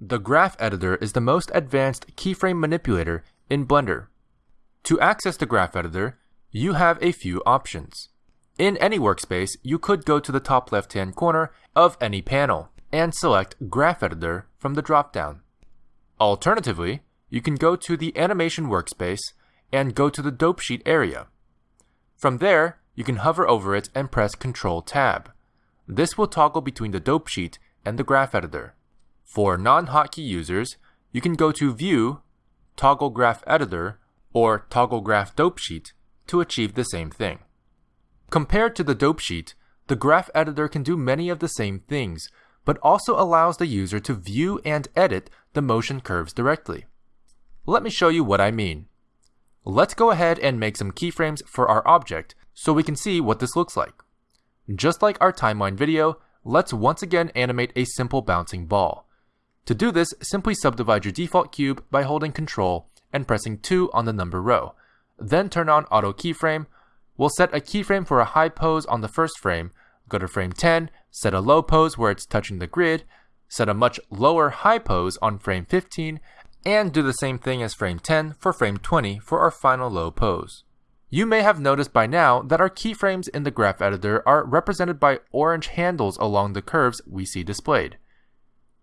The Graph Editor is the most advanced keyframe manipulator in Blender. To access the Graph Editor, you have a few options. In any workspace, you could go to the top left-hand corner of any panel and select Graph Editor from the dropdown. Alternatively, you can go to the Animation workspace and go to the Dope Sheet area. From there, you can hover over it and press Ctrl Tab. This will toggle between the Dope Sheet and the Graph Editor. For non-hotkey users, you can go to View, Toggle Graph Editor, or Toggle Graph Dope Sheet to achieve the same thing. Compared to the Dope Sheet, the Graph Editor can do many of the same things, but also allows the user to view and edit the motion curves directly. Let me show you what I mean. Let's go ahead and make some keyframes for our object so we can see what this looks like. Just like our timeline video, let's once again animate a simple bouncing ball. To do this, simply subdivide your default cube by holding Ctrl and pressing 2 on the number row. Then turn on Auto Keyframe. We'll set a keyframe for a high pose on the first frame, go to frame 10, set a low pose where it's touching the grid, set a much lower high pose on frame 15, and do the same thing as frame 10 for frame 20 for our final low pose. You may have noticed by now that our keyframes in the graph editor are represented by orange handles along the curves we see displayed.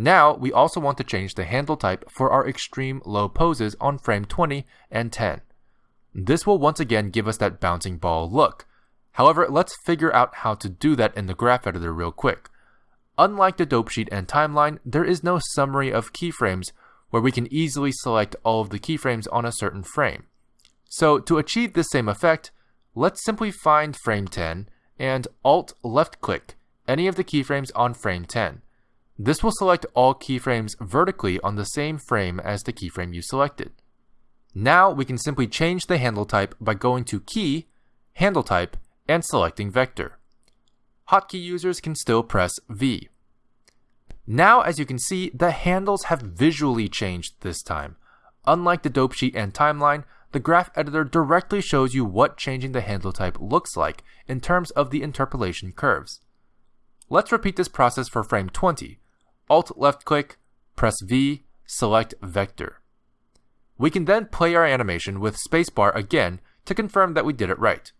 Now, we also want to change the handle type for our extreme low poses on frame 20 and 10. This will once again give us that bouncing ball look. However, let's figure out how to do that in the graph editor real quick. Unlike the dope sheet and timeline, there is no summary of keyframes where we can easily select all of the keyframes on a certain frame. So to achieve this same effect, let's simply find frame 10 and Alt left click any of the keyframes on frame 10. This will select all keyframes vertically on the same frame as the keyframe you selected. Now we can simply change the handle type by going to Key, Handle Type, and selecting Vector. Hotkey users can still press V. Now as you can see, the handles have visually changed this time. Unlike the dope sheet and timeline, the graph editor directly shows you what changing the handle type looks like in terms of the interpolation curves. Let's repeat this process for frame 20, Alt left click, press V, select Vector. We can then play our animation with spacebar again to confirm that we did it right.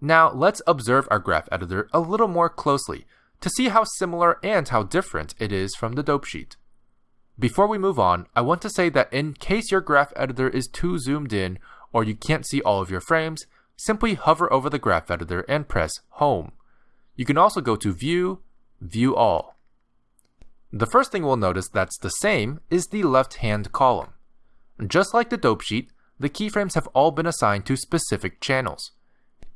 Now let's observe our graph editor a little more closely to see how similar and how different it is from the dope sheet. Before we move on, I want to say that in case your graph editor is too zoomed in or you can't see all of your frames, simply hover over the graph editor and press Home. You can also go to View, View All. The first thing we'll notice that's the same is the left-hand column. Just like the dope sheet, the keyframes have all been assigned to specific channels.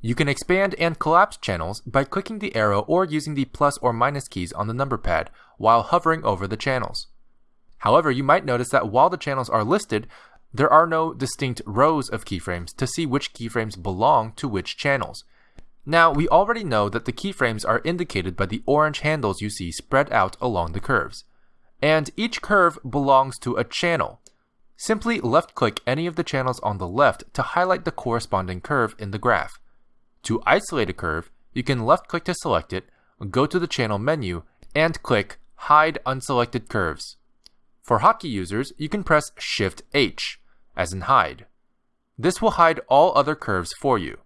You can expand and collapse channels by clicking the arrow or using the plus or minus keys on the number pad while hovering over the channels. However, you might notice that while the channels are listed, there are no distinct rows of keyframes to see which keyframes belong to which channels, now, we already know that the keyframes are indicated by the orange handles you see spread out along the curves. And each curve belongs to a channel. Simply left-click any of the channels on the left to highlight the corresponding curve in the graph. To isolate a curve, you can left-click to select it, go to the channel menu, and click Hide Unselected Curves. For hotkey users, you can press Shift-H, as in hide. This will hide all other curves for you.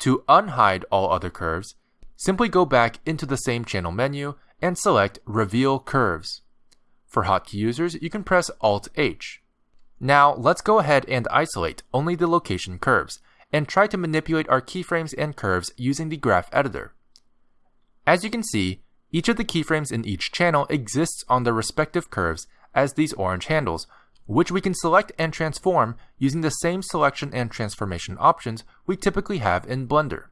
To unhide all other curves, simply go back into the same channel menu and select Reveal Curves. For hotkey users, you can press Alt-H. Now, let's go ahead and isolate only the location curves, and try to manipulate our keyframes and curves using the graph editor. As you can see, each of the keyframes in each channel exists on their respective curves as these orange handles, which we can select and transform using the same selection and transformation options we typically have in Blender.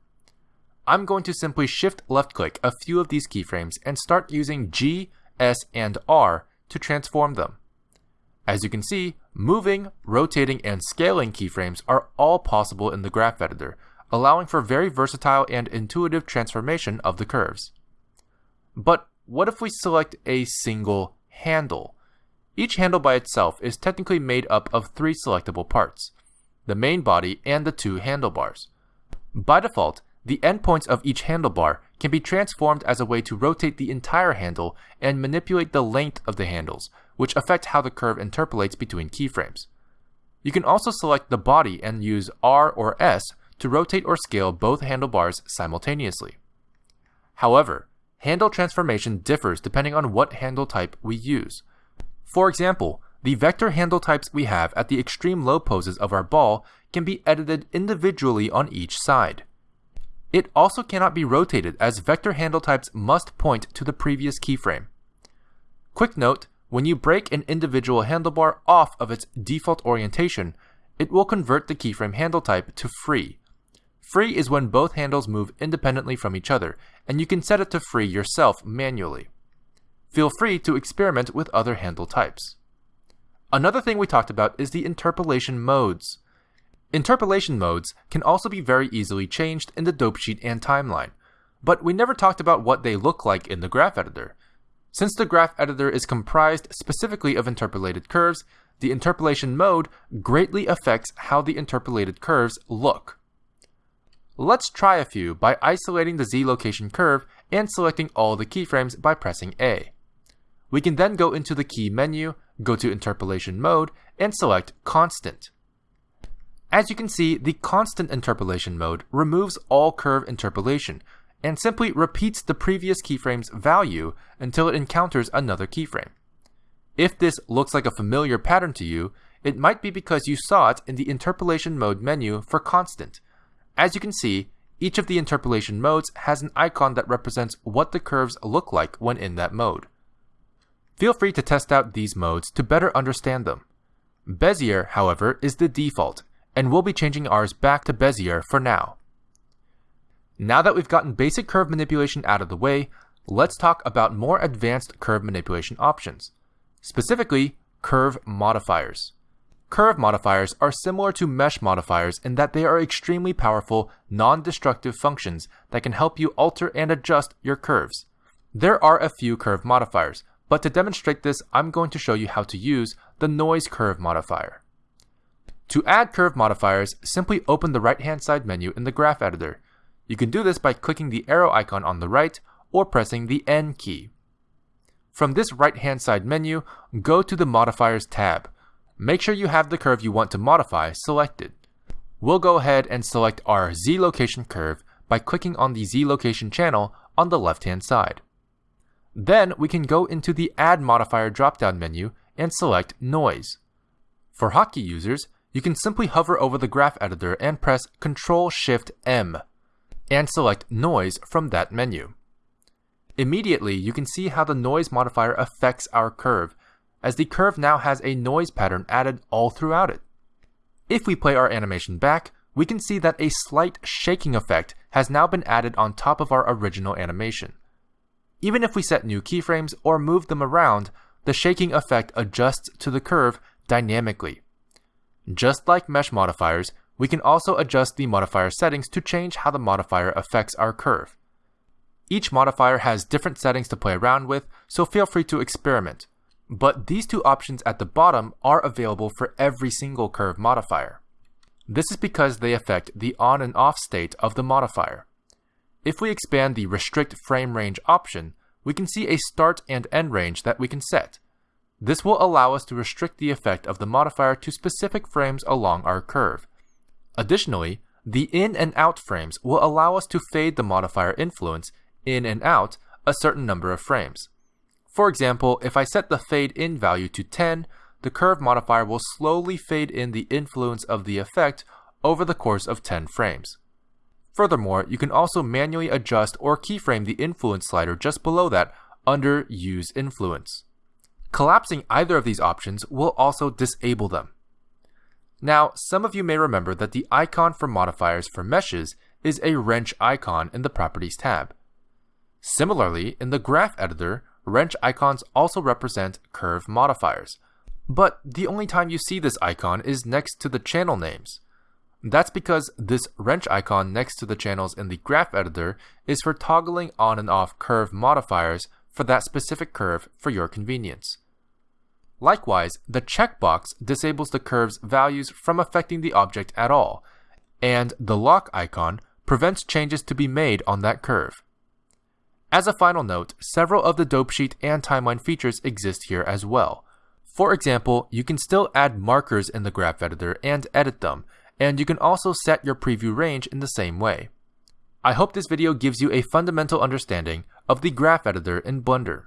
I'm going to simply shift left click a few of these keyframes and start using G, S, and R to transform them. As you can see, moving, rotating, and scaling keyframes are all possible in the graph editor, allowing for very versatile and intuitive transformation of the curves. But what if we select a single handle? Each handle by itself is technically made up of three selectable parts, the main body and the two handlebars. By default, the endpoints of each handlebar can be transformed as a way to rotate the entire handle and manipulate the length of the handles, which affect how the curve interpolates between keyframes. You can also select the body and use R or S to rotate or scale both handlebars simultaneously. However, handle transformation differs depending on what handle type we use. For example, the vector handle types we have at the extreme low poses of our ball can be edited individually on each side. It also cannot be rotated as vector handle types must point to the previous keyframe. Quick note, when you break an individual handlebar off of its default orientation, it will convert the keyframe handle type to free. Free is when both handles move independently from each other, and you can set it to free yourself manually. Feel free to experiment with other handle types. Another thing we talked about is the interpolation modes. Interpolation modes can also be very easily changed in the dope sheet and timeline, but we never talked about what they look like in the graph editor. Since the graph editor is comprised specifically of interpolated curves, the interpolation mode greatly affects how the interpolated curves look. Let's try a few by isolating the Z location curve and selecting all the keyframes by pressing A. We can then go into the key menu, go to interpolation mode, and select constant. As you can see, the constant interpolation mode removes all curve interpolation and simply repeats the previous keyframe's value until it encounters another keyframe. If this looks like a familiar pattern to you, it might be because you saw it in the interpolation mode menu for constant. As you can see, each of the interpolation modes has an icon that represents what the curves look like when in that mode. Feel free to test out these modes to better understand them. Bezier, however, is the default, and we'll be changing ours back to Bezier for now. Now that we've gotten basic curve manipulation out of the way, let's talk about more advanced curve manipulation options, specifically curve modifiers. Curve modifiers are similar to mesh modifiers in that they are extremely powerful, non-destructive functions that can help you alter and adjust your curves. There are a few curve modifiers, but to demonstrate this, I'm going to show you how to use the noise curve modifier. To add curve modifiers, simply open the right-hand side menu in the graph editor. You can do this by clicking the arrow icon on the right or pressing the N key. From this right-hand side menu, go to the Modifiers tab. Make sure you have the curve you want to modify selected. We'll go ahead and select our Z location curve by clicking on the Z location channel on the left-hand side. Then we can go into the Add Modifier drop-down menu and select Noise. For hotkey users, you can simply hover over the graph editor and press Ctrl-Shift-M and select Noise from that menu. Immediately, you can see how the noise modifier affects our curve, as the curve now has a noise pattern added all throughout it. If we play our animation back, we can see that a slight shaking effect has now been added on top of our original animation. Even if we set new keyframes or move them around, the shaking effect adjusts to the curve dynamically. Just like mesh modifiers, we can also adjust the modifier settings to change how the modifier affects our curve. Each modifier has different settings to play around with, so feel free to experiment. But these two options at the bottom are available for every single curve modifier. This is because they affect the on and off state of the modifier. If we expand the Restrict Frame Range option, we can see a start and end range that we can set. This will allow us to restrict the effect of the modifier to specific frames along our curve. Additionally, the in and out frames will allow us to fade the modifier influence in and out a certain number of frames. For example, if I set the fade in value to 10, the curve modifier will slowly fade in the influence of the effect over the course of 10 frames. Furthermore, you can also manually adjust or keyframe the influence slider just below that under Use Influence. Collapsing either of these options will also disable them. Now, some of you may remember that the icon for modifiers for meshes is a wrench icon in the Properties tab. Similarly, in the graph editor, wrench icons also represent curve modifiers, but the only time you see this icon is next to the channel names. That's because this wrench icon next to the channels in the graph editor is for toggling on and off curve modifiers for that specific curve for your convenience. Likewise, the checkbox disables the curve's values from affecting the object at all, and the lock icon prevents changes to be made on that curve. As a final note, several of the dope sheet and timeline features exist here as well. For example, you can still add markers in the graph editor and edit them, and you can also set your preview range in the same way. I hope this video gives you a fundamental understanding of the graph editor in Blender.